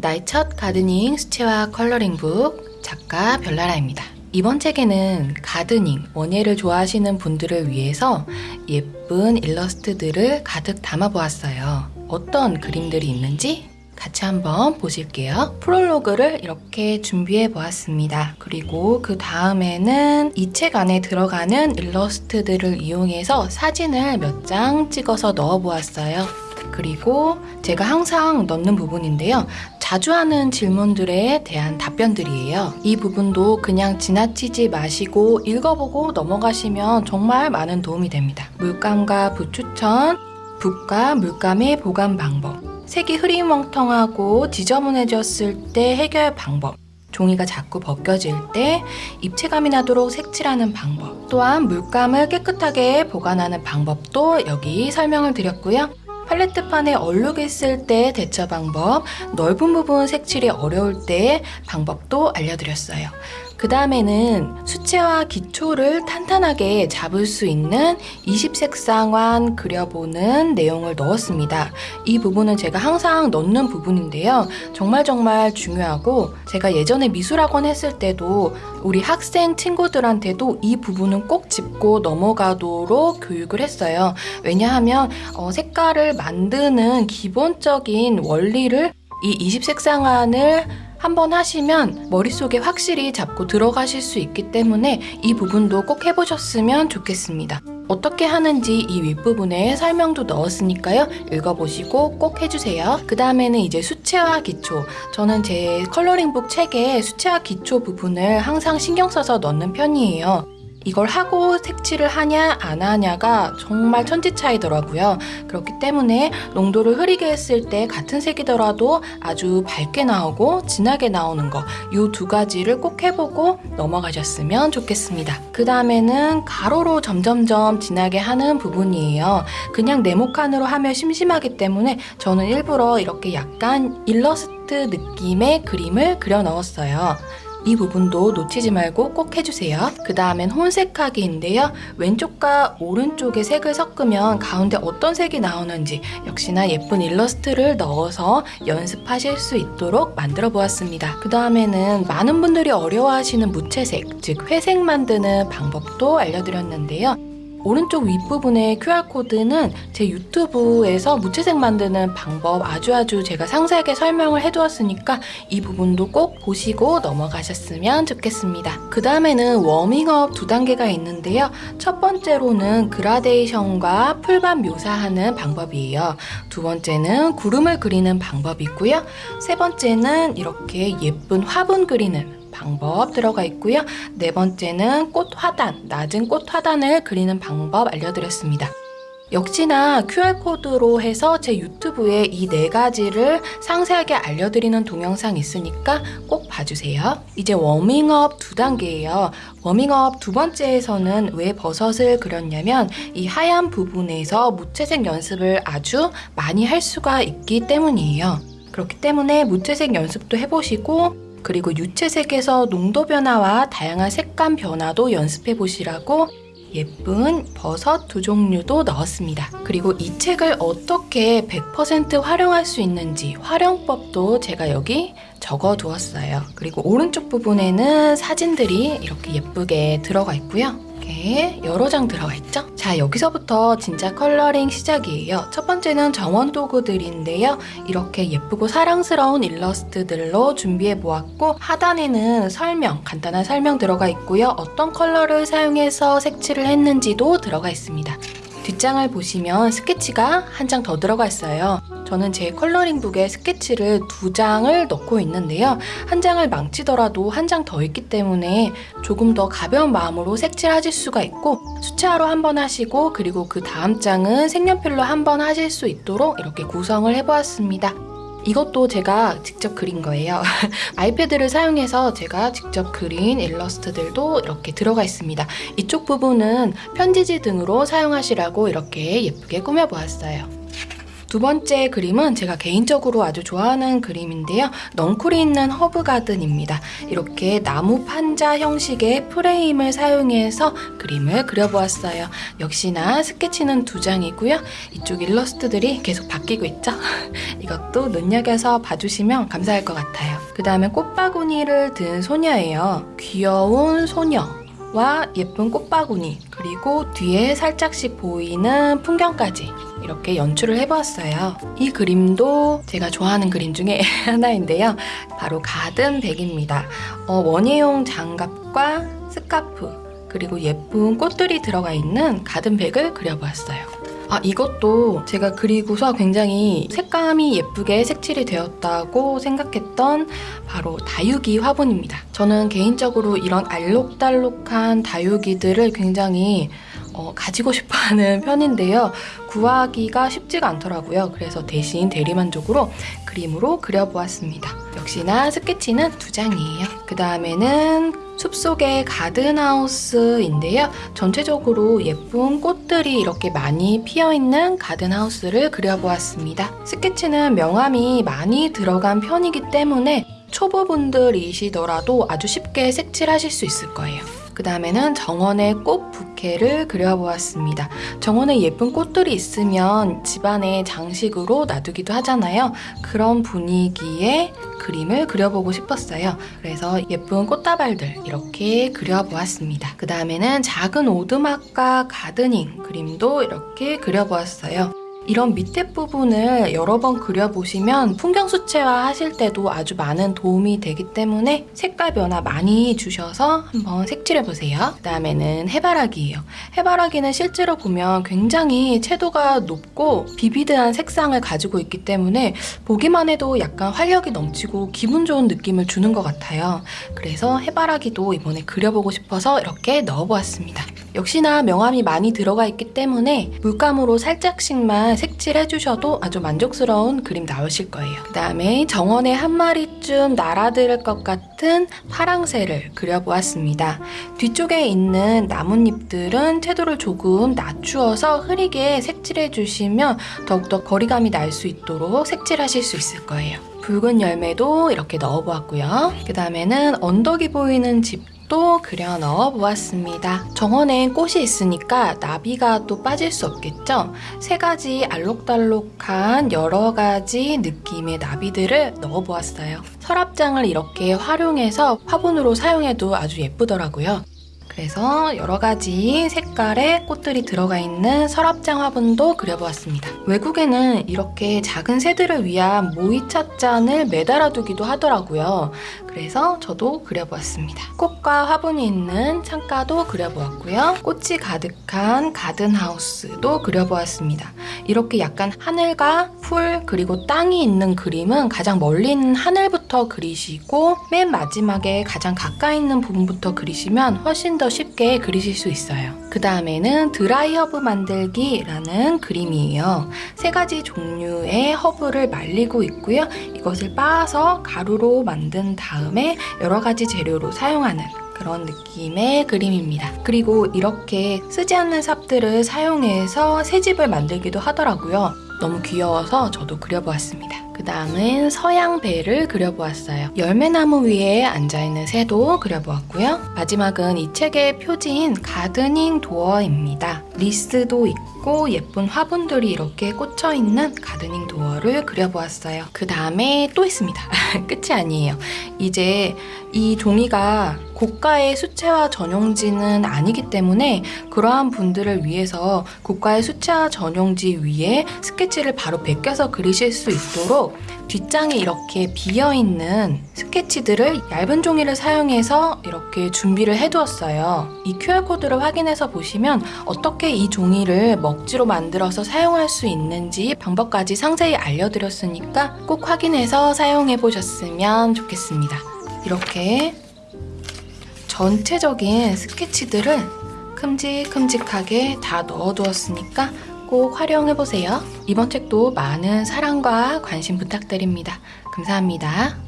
나의 첫 가드닝 수채화 컬러링북 작가 별나라입니다. 이번 책에는 가드닝, 원예를 좋아하시는 분들을 위해서 예쁜 일러스트들을 가득 담아보았어요. 어떤 그림들이 있는지 같이 한번 보실게요. 프롤로그를 이렇게 준비해 보았습니다. 그리고 그 다음에는 이 책 안에 들어가는 일러스트들을 이용해서 사진을 몇 장 찍어서 넣어 보았어요. 그리고 제가 항상 넣는 부분인데요. 자주 하는 질문들에 대한 답변들이에요. 이 부분도 그냥 지나치지 마시고 읽어보고 넘어가시면 정말 많은 도움이 됩니다. 물감과 붓 추천, 붓과 물감의 보관 방법, 색이 흐리멍텅하고 지저분해졌을 때 해결 방법, 종이가 자꾸 벗겨질 때 입체감이 나도록 색칠하는 방법, 또한 물감을 깨끗하게 보관하는 방법도 여기 설명을 드렸고요. 팔레트판에 얼룩이 있을 때 대처 방법, 넓은 부분 색칠이 어려울 때 방법도 알려드렸어요. 그 다음에는 수채화 기초를 탄탄하게 잡을 수 있는 20색상환 그려보는 내용을 넣었습니다. 이 부분은 제가 항상 넣는 부분인데요. 정말 정말 중요하고 제가 예전에 미술학원 했을 때도 우리 학생 친구들한테도 이 부분은 꼭 짚고 넘어가도록 교육을 했어요. 왜냐하면 어, 색깔을 만드는 기본적인 원리를 이 20색상환을 한번 하시면 머릿속에 확실히 잡고 들어가실 수 있기 때문에 이 부분도 꼭 해보셨으면 좋겠습니다. 어떻게 하는지 이 윗부분에 설명도 넣었으니까요. 읽어보시고 꼭 해주세요. 그 다음에는 이제 수채화 기초. 저는 제 컬러링북 책에 수채화 기초 부분을 항상 신경 써서 넣는 편이에요. 이걸 하고 색칠을 하냐 안 하냐가 정말 천지 차이더라고요. 그렇기 때문에 농도를 흐리게 했을 때 같은 색이더라도 아주 밝게 나오고 진하게 나오는 거 이 두 가지를 꼭 해보고 넘어가셨으면 좋겠습니다. 그 다음에는 가로로 점점점 진하게 하는 부분이에요. 그냥 네모칸으로 하면 심심하기 때문에 저는 일부러 이렇게 약간 일러스트 느낌의 그림을 그려 넣었어요. 이 부분도 놓치지 말고 꼭 해주세요. 그 다음엔 혼색하기인데요. 왼쪽과 오른쪽의 색을 섞으면 가운데 어떤 색이 나오는지 역시나 예쁜 일러스트를 넣어서 연습하실 수 있도록 만들어 보았습니다. 그 다음에는 많은 분들이 어려워하시는 무채색, 즉 회색 만드는 방법도 알려드렸는데요. 오른쪽 윗부분의 QR코드는 제 유튜브에서 무채색 만드는 방법 아주 아주 제가 상세하게 설명을 해두었으니까 이 부분도 꼭 보시고 넘어가셨으면 좋겠습니다. 그 다음에는 워밍업 두 단계가 있는데요. 첫 번째로는 그라데이션과 풀밭 묘사하는 방법이에요. 두 번째는 구름을 그리는 방법이고요. 세 번째는 이렇게 예쁜 화분 그리는 방법 들어가 있고요. 네 번째는 꽃 화단, 낮은 꽃 화단을 그리는 방법 알려드렸습니다. 역시나 QR코드로 해서 제 유튜브에 이 네 가지를 상세하게 알려드리는 동영상 있으니까 꼭 봐주세요. 이제 워밍업 두 단계예요. 워밍업 두 번째에서는 왜 버섯을 그렸냐면 이 하얀 부분에서 무채색 연습을 아주 많이 할 수가 있기 때문이에요. 그렇기 때문에 무채색 연습도 해보시고 그리고 유채색에서 농도 변화와 다양한 색감 변화도 연습해 보시라고 예쁜 버섯 두 종류도 넣었습니다. 그리고 이 책을 어떻게 100% 활용할 수 있는지 활용법도 제가 여기 적어 두었어요. 그리고 오른쪽 부분에는 사진들이 이렇게 예쁘게 들어가 있고요. 이렇게 여러 장 들어가 있죠? 자 여기서부터 진짜 coloring 시작이에요. 첫 번째는 정원 도구들인데요. 이렇게 예쁘고 사랑스러운 일러스트들로 준비해 보았고 하단에는 설명, 간단한 설명 들어가 있고요. 어떤 컬러를 사용해서 색칠을 했는지도 들어가 있습니다. 뒷장을 보시면 스케치가 한 장 더 들어가 있어요. 저는 제 컬러링북에 스케치를 두 장을 넣고 있는데요. 한 장을 망치더라도 한 장 더 있기 때문에 조금 더 가벼운 마음으로 색칠하실 수가 있고 수채화로 한 번 하시고 그리고 그 다음 장은 색연필로 한 번 하실 수 있도록 이렇게 구성을 해보았습니다. 이것도 제가 직접 그린 거예요. 아이패드를 사용해서 제가 직접 그린 일러스트들도 이렇게 들어가 있습니다. 이쪽 부분은 편지지 등으로 사용하시라고 이렇게 예쁘게 꾸며보았어요. 두 번째 그림은 제가 개인적으로 아주 좋아하는 그림인데요. 넝쿨이 있는 허브 가든입니다. 이렇게 나무 판자 형식의 프레임을 사용해서 그림을 그려보았어요. 역시나 스케치는 두 장이고요. 이쪽 일러스트들이 계속 바뀌고 있죠? 이것도 눈여겨서 봐주시면 감사할 것 같아요. 그 다음에 꽃바구니를 든 소녀예요. 귀여운 소녀 와 예쁜 꽃바구니 그리고 뒤에 살짝씩 보이는 풍경까지 이렇게 연출을 해보았어요. 이 그림도 제가 좋아하는 그림 중에 하나인데요. 바로 가든백입니다. 어, 원예용 장갑과 스카프 그리고 예쁜 꽃들이 들어가 있는 가든백을 그려보았어요. 아, 이것도 제가 그리고서 굉장히 색감이 예쁘게 색칠이 되었다고 생각했던 바로 다육이 화분입니다. 저는 개인적으로 이런 알록달록한 다육이들을 굉장히 어, 가지고 싶어 하는 편인데요. 구하기가 쉽지가 않더라고요. 그래서 대신 대리만족으로 그림으로 그려보았습니다. 역시나 스케치는 두 장이에요. 그 다음에는 숲속의 가든하우스인데요. 전체적으로 예쁜 꽃들이 이렇게 많이 피어있는 가든하우스를 그려보았습니다. 스케치는 명암이 많이 들어간 편이기 때문에 초보분들이시더라도 아주 쉽게 색칠하실 수 있을 거예요. 그 다음에는 정원의 꽃 부케를 그려보았습니다. 정원에 예쁜 꽃들이 있으면 집안의 장식으로 놔두기도 하잖아요. 그런 분위기의 그림을 그려보고 싶었어요. 그래서 예쁜 꽃다발들 이렇게 그려보았습니다. 그 다음에는 작은 오두막과 가드닝 그림도 이렇게 그려보았어요. 이런 밑에 부분을 여러 번 그려보시면 풍경 수채화 하실 때도 아주 많은 도움이 되기 때문에 색깔 변화 많이 주셔서 한번 색칠해보세요. 그 다음에는 해바라기예요. 해바라기는 실제로 보면 굉장히 채도가 높고 비비드한 색상을 가지고 있기 때문에 보기만 해도 약간 활력이 넘치고 기분 좋은 느낌을 주는 것 같아요. 그래서 해바라기도 이번에 그려보고 싶어서 이렇게 넣어보았습니다. 역시나 명암이 많이 들어가 있기 때문에 물감으로 살짝씩만 색칠해주셔도 아주 만족스러운 그림 나오실 거예요. 그 다음에 정원에 한 마리쯤 날아들 것 같은 파랑새를 그려보았습니다. 뒤쪽에 있는 나뭇잎들은 채도를 조금 낮추어서 흐리게 색칠해주시면 더욱더 거리감이 날 수 있도록 색칠하실 수 있을 거예요. 붉은 열매도 이렇게 넣어보았고요. 그 다음에는 언덕이 보이는 집 또 그려 넣어 보았습니다. 정원엔 꽃이 있으니까 나비가 또 빠질 수 없겠죠? 세 가지 알록달록한 여러 가지 느낌의 나비들을 넣어 보았어요. 서랍장을 이렇게 활용해서 화분으로 사용해도 아주 예쁘더라고요. 그래서 여러 가지 색깔의 꽃들이 들어가 있는 서랍장 화분도 그려보았습니다. 외국에는 이렇게 작은 새들을 위한 모이찻잔을 매달아 두기도 하더라고요. 그래서 저도 그려보았습니다. 꽃과 화분이 있는 창가도 그려보았고요. 꽃이 가득한 garden house도 그려보았습니다. 이렇게 약간 하늘과 풀 그리고 땅이 있는 그림은 가장 멀리 있는 하늘부터 그리시고 맨 마지막에 가장 가까이 있는 부분부터 그리시면 훨씬 더 쉽게 그리실 수 있어요. 그 다음에는 드라이 허브 만들기라는 그림이에요. 세 가지 종류의 허브를 말리고 있고요. 이것을 빻아서 가루로 만든 다음에 여러 가지 재료로 사용하는 그런 느낌의 그림입니다. 그리고 이렇게 쓰지 않는 삽들을 사용해서 새집을 만들기도 하더라고요. 너무 귀여워서 저도 그려보았습니다. 그 다음은 서양 배를 그려보았어요. 열매나무 위에 앉아있는 새도 그려보았고요. 마지막은 이 책의 표지인 가드닝 도어입니다. 리스도 있고 예쁜 화분들이 이렇게 꽂혀있는 가드닝 도어를 그려보았어요. 그 다음에 또 있습니다. 끝이 아니에요. 이제 이 종이가 고가의 수채화 전용지는 아니기 때문에 그러한 분들을 위해서 고가의 수채화 전용지 위에 스케치를 바로 베껴서 그리실 수 있도록 뒷장에 이렇게 비어있는 스케치들을 얇은 종이를 사용해서 이렇게 준비를 해두었어요. 이 QR코드를 확인해서 보시면 어떻게 이 종이를 먹지로 만들어서 사용할 수 있는지 방법까지 상세히 알려드렸으니까 꼭 확인해서 사용해 보셨으면 좋겠습니다. 이렇게 전체적인 스케치들을 큼직큼직하게 다 넣어두었으니까 꼭 활용해보세요. 이번 책도 많은 사랑과 관심 부탁드립니다. 감사합니다.